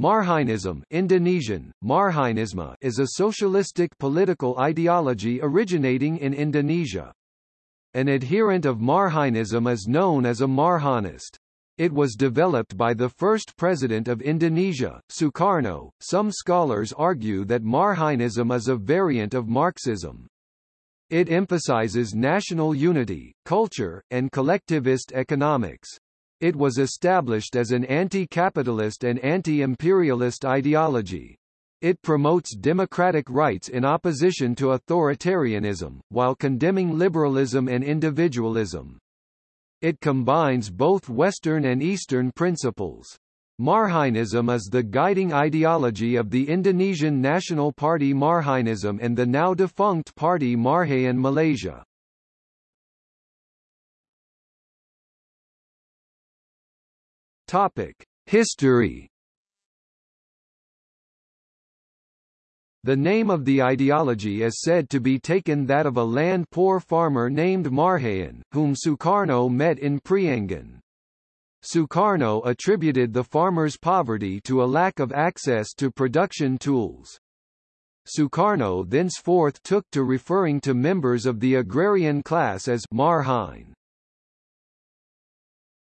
Marhainism Indonesian, Marhainisme is a socialistic political ideology originating in Indonesia. An adherent of Marhainism is known as a Marhainist. It was developed by the first president of Indonesia, Sukarno. Some scholars argue that Marhainism is a variant of Marxism. It emphasizes national unity, culture, and collectivist economics. It was established as an anti-capitalist and anti-imperialist ideology. It promotes democratic rights in opposition to authoritarianism, while condemning liberalism and individualism. It combines both Western and Eastern principles. Marhainism is the guiding ideology of the Indonesian National Party Marhainism and the now defunct party Marhaen Malaysia. Topic: History. The name of the ideology is said to be taken that of a land-poor farmer named Marhaen, whom Sukarno met in Priangan. Sukarno attributed the farmer's poverty to a lack of access to production tools. Sukarno thenceforth took to referring to members of the agrarian class as Marhaen.